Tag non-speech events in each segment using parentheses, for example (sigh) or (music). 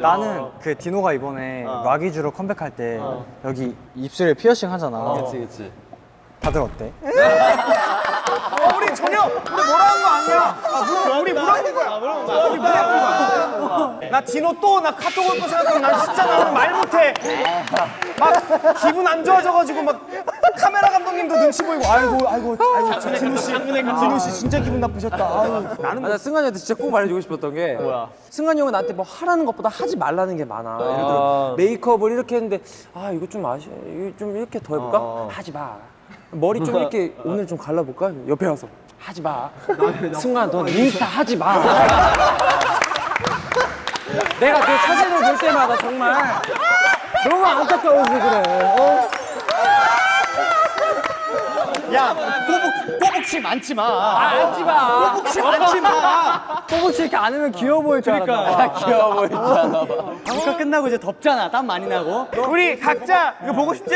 나는 그 디노가 이번에 와기주로 컴백할 때 여기 입술에 피어싱 하잖아. 그치 그치 다들 어때? (laughs) 우리 전혀 우리 뭐라 한 거 아니야. 아, 물, 우리 뭐라 한 거야. 우리 뭐라 한 거야. 나 디노 또 나 카톡 올 거 생각하면 난 진짜 나 오늘 말 못해. 막 기분 안 좋아져가지고 막 카메라 감독님도 눈치 보이고 아이고 아이고 아이고 저 디노 씨 디노 씨 진짜 기분 나쁘셨다. 아유 나는 아, 나 승관이한테 진짜 꼭 말해주고 싶었던 게 뭐야? 승관이 형은 나한테 뭐 하라는 것보다 하지 말라는 게 많아. 예를 들어 메이크업을 이렇게 했는데 아 이거 좀 아쉬, 좀 이렇게 더 해볼까? 하지 마. 머리 좀 이렇게 오늘 좀 갈라볼까? 옆에 와서 하지 마. 승관 넌 인스타 하지 마. 내가 그 사진을 볼 때마다 정말 너무 안타까워서 그래. 어? 야 꼬북 꼬북치 많지 마. 하지 마. 꼬북치 많지 마. 꼬북치 이렇게 안으면 귀여워 보일 줄 알았다. 귀여워 보이잖아. 방과 끝나고 이제 덥잖아. 땀 많이 나고. 우리 각자 이거 보고 싶지?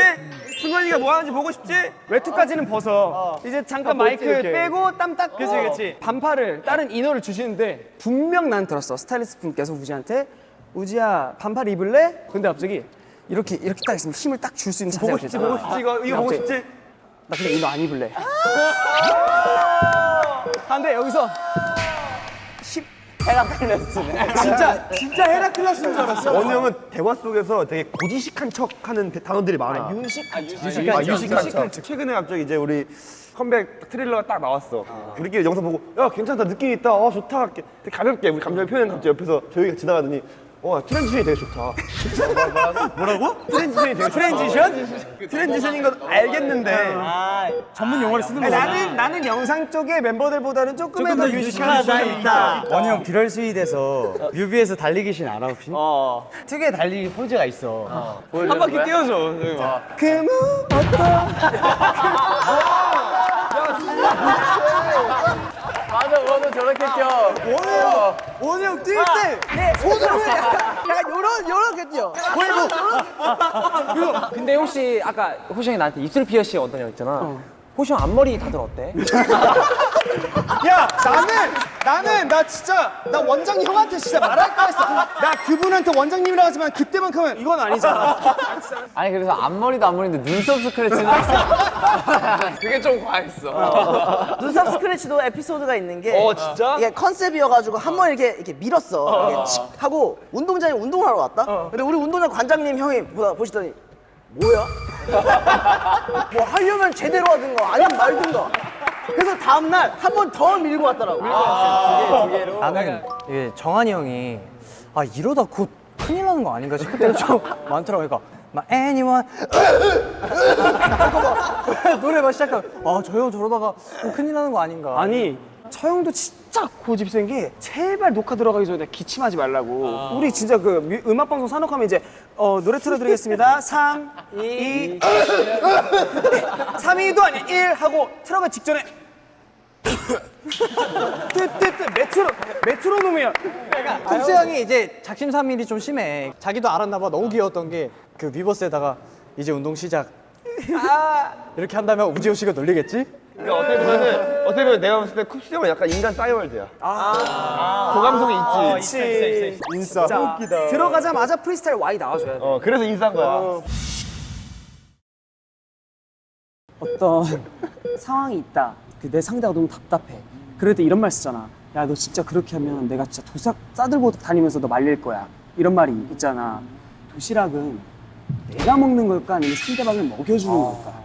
승관이가 뭐 하는지 보고 싶지? 외투까지는 벗어. 이제 잠깐 마이크 빼고 땀 닦고. 그치 그치. 반팔을 다른 이너를 주시는데 분명 난 들었어. 스타일리스트 분께서 우지한테 우지야 반팔 입을래? 근데 갑자기 이렇게 이렇게 딱 있으면 힘을 딱 줄 수 있는 자세가 되잖아. 보고 싶지 이거 이거 보고 싶지? 나 그냥 이거 안 입을래. 근데 여기서 진짜 진짜 헤라클레스인 줄 알았어. 원우 형은 대화 속에서 되게 고지식한 척하는 대- 단어들이 많아. 유식, 유식한, 유식한 척. 최근에 갑자기 이제 우리 컴백 트레일러가 딱 나왔어. 우리끼리 영상 보고 야 괜찮다 느낌 있다. 어 좋다. 이렇게 되게 가볍게 우리 감정을 표현 갑자기 옆에서 조용히 지나가더니 어 transition이 되게 좋다. (laughs) 뭐라고? transition이 되게 transition? transition인 건 알겠는데 전문 용어를 쓰는 거야. 나는 나는 영상 쪽의 멤버들보다는 조금의 더 유식한 유식하다 있다. 원우 형 Bittersweet에서 뮤비에서 달리기 신 알아 혹시? 어. 특유의 달리기 포즈가 있어. 한 바퀴 띄워줘. 그무 맞아, 너도 저렇게 껴. 원우 형뛸 때. 네, 손으로 약간 요런 요렇게 뛰어. 근데 혹시 아까 호시 형이 나한테 입술 피어싱 어떠냐고 했잖아. 호시 형 앞머리 다들 어때? (laughs) 야 나는 나는 나 진짜 나 원장님 형한테 진짜 말할까 했어. 나 그분한테 원장님이라고 하지만 그때만큼은 이건 아니잖아. 아니 그래서 앞머리도 앞머리인데 눈썹 스크래치는 (laughs) 그게 좀 과했어. 눈썹 스크래치도 에피소드가 있는 게 어, 진짜? 이게 컨셉이어가지고 한 번 이렇게 이렇게 밀었어 이렇게 칙 하고 운동장에 운동하러 왔다 근데 우리 운동장 관장님 형이 보시더니 뭐야? (laughs) 뭐 하려면 제대로 하든가 아니면 말든가 그래서 다음날 한 번 더 밀고 왔더라고 나는 이게 정한이 형이 아 이러다 곧 큰일 나는 거 아닌가 싶을 때가 좀 (laughs) 많더라고. 그러니까 막 anyone (laughs) 노래 막 시작하면 아저 형 저러다가 좀 큰일 나는 거 아닌가. 아니 처형도 진짜 고집 센 게 제발 녹화 들어가기 전에 기침하지 말라고. 우리 진짜 그 뮤- 음악 방송 산업하면 이제 어, 노래 틀어드리겠습니다. 3, 2, 3, 2도 아니야 1 하고 틀어가 직전에 뜨뜨뜨 메트로 메트로놈이야. 톱스 형이 이제 작심삼일이 좀 심해. 자기도 알았나 봐. 너무 귀여웠던 게 그 위버스에다가 이제 운동 시작. 이렇게 한다면 우지호 씨가 놀리겠지? 그러니까 어떻게 보면은 어떻게 보면 내가 봤을 때 쿱스 형은 약간 인간 싸이월드야. 고감성이 있지. 그렇지. 인싸. 웃기다. 들어가자마자 프리스타일 Y 나와줘야 돼. 어 그래서 인싸인 거야. 어떤 상황이 있다. 그내 상대가 너무 답답해. 그럴 때 이런 말 쓰잖아. 야, 너 진짜 그렇게 하면 내가 진짜 도sak 싸들고 다니면서 너 말릴 거야. 이런 말이 있잖아. 도시락은 내가 먹는 걸까 아니면 상대방을 먹여주는 걸까?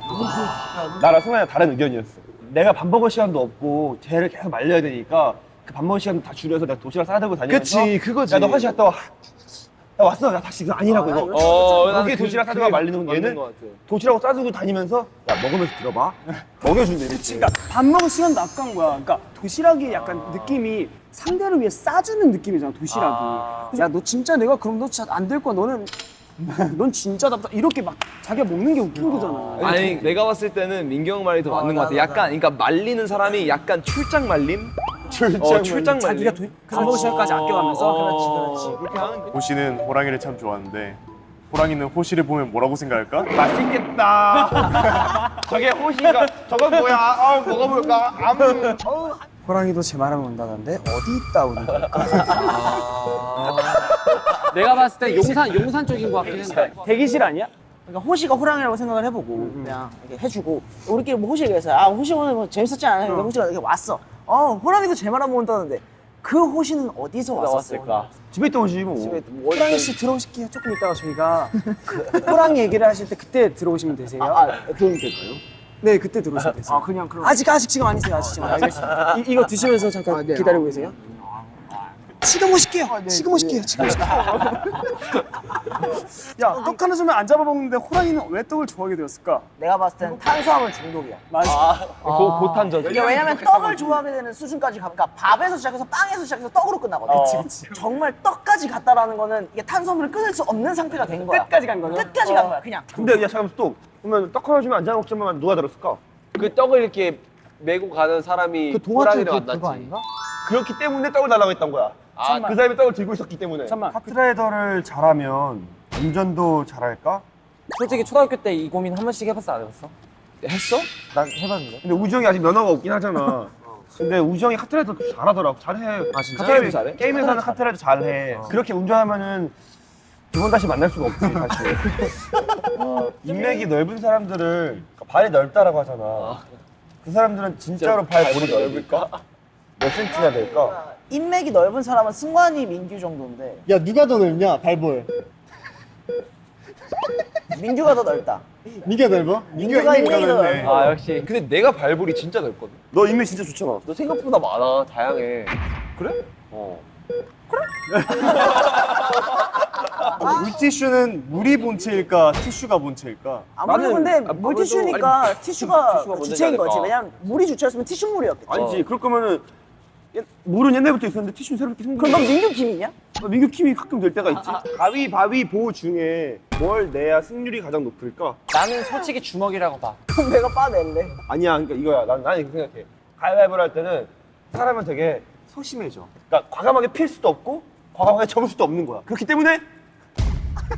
나랑 승환이랑 다른 의견이었어. 내가 밥 먹을 시간도 없고 쟤를 계속 말려야 되니까 그 밥 먹을 시간 다 줄여서 내가 도시락 싸들고 다니면서 그치, 그거지. 야너 화장실 갔다 와. 나 왔어. 나 다시 이거 아니라고 이거. 어, 거기에 도시락 싸들고 말리는 건 얘는 도시락을 싸들고 다니면서 야 먹으면서 들어봐. 먹여준대. 그치. 그러니까 밥 먹을 시간도 아까운 거야. 그러니까 도시락이 약간 느낌이 상대를 위해 싸주는 느낌이잖아, 도시락이. 그래서 야, 너 진짜 내가 그럼 너 진짜 안 될 거야. 너는 (laughs) 넌 진짜 답답. 이렇게 막 자기가 먹는 게 웃긴 거잖아. 아니 내가 봤을 때는 민경 말이 더 맞는 것 같아. 약간 그러니까 말리는 사람이 약간 출장 말림? 출장 어 출장. 자기가 먹을 시간까지 아껴가면서. 그렇지, 그렇지. 호시는 호랑이를 참 좋아하는데 호랑이는 호시를 보면 뭐라고 생각할까? 맛있겠다. (laughs) 저게 호시가 저건 뭐야? 아 먹어볼까? 암. 호랑이도 제 말하면 온다던데 어디 있다 오는 걸까? 내가 봤을 때 용산 용산 쪽인 것 같긴 해. 대기실 아니야? 그러니까 호시가 호랑이라고 생각을 해보고 그냥 이렇게 해주고 우리끼리 뭐 호시 얘기했어요. 아 호시 오늘 뭐 재밌었지 않아요? 근데 호시가 이렇게 왔어. 어 호랑이도 제말안 먹는다는데 그 호시는 어디서 왔었을까? 집에 있던 옷이 뭐. 집에 뭐 호랑이 씨 들어오실게요. 조금 이따가 저희가 (laughs) 그 호랑이 얘기를 하실 때 그때 들어오시면 되세요. 아 그럼 될까요? 네, 그때 들어오시면 되세요. 아 그냥 그럼 아직 아직 지금 아니세요. 아직 지금 알겠습니다. 이, 이거 드시면서 잠깐 기다리고 계세요. 지금 오실게요. 지금 오실게요. 지금 (laughs) 오실게요. 야, 떡 하나 주면 안 잡아먹는데 호랑이는 왜 떡을 좋아하게 되었을까? 내가 봤을 땐 탄수화물 중독이야. 맞아. 고, 고탄저. 이게 왜냐면 떡을 좋아하게 되는 수준까지 가니까 밥에서 시작해서 빵에서 시작해서 떡으로 끝나거든. 정말 떡까지 갔다라는 거는 이게 탄수화물을 끊을 수 없는 상태가 된 거야. 끝까지 간 거죠? 끝까지 간 거야, 그냥. 근데 야 잠깐만 또 그러면 떡 하나 주면 안 잡아 먹자면 누가 들었을까? 그 떡을 이렇게 메고 가는 사람이 그 호랑이를 그- 그거 만났지. 아닌가? 그렇기 때문에 떡을 달라고 했던 거야. 아, 그 사람이 떡을 들고 있었기 때문에. 잠깐만. 카트라이더를 잘하면 운전도 잘할까? 솔직히 초등학교 때 이 고민 한 번씩 해봤어 안 해봤어? 했어? 난 해봤는데. 근데 우정이 아직 면허가 없긴 하잖아. (laughs) 근데 우정이 카트라이더 잘하더라고. 잘해. 아 진짜? 게임을 잘해? 게임에서는 카트라이더 잘해. 그렇게 운전하면은 두 번 다시 만날 수가 없지 사실. (laughs) 어, 인맥이 넓은 사람들을 발이 넓다라고 하잖아. 그 사람들은 진짜로 발 볼이 넓을까? 몇 센치나 될까? 인맥이 넓은 사람은 승관이 민규 정도인데 야 누가 더 넓냐 발볼. 민규가 더 넓다. 니가 넓어? 민규가 인맥이 더 넓어. 아 역시. 근데 내가 발볼이 진짜 넓거든. 너 인맥 진짜 좋잖아. 너 생각보다 많아, 다양해. 그래? 어. 물티슈는 물이 본체일까 티슈가 본체일까? 아무래도 근데 물티슈니까 티슈가 티슈가 주체인 거지. 왜냐면 물이 주체였으면 티슈물이었겠지. 아니지. 그럴 거면은 옛- 물은 옛날부터 있었는데 티슈는 새롭게 생긴 그럼 넌 민규 김이냐? 어, 민규 팀이 가끔 될 때가 있지. 가위, 바위, 보 중에 뭘 내야 승률이 가장 높을까? 나는 솔직히 주먹이라고 봐. (laughs) 그럼 내가 빠낼래. 아니야, 그러니까 이거야. 난, 난 이렇게 생각해. 가위바위보를 할 때는 사람은 되게 소심해져. 그러니까 과감하게 필 수도 없고 과감하게 접을 수도 없는 거야. 그렇기 때문에 (laughs)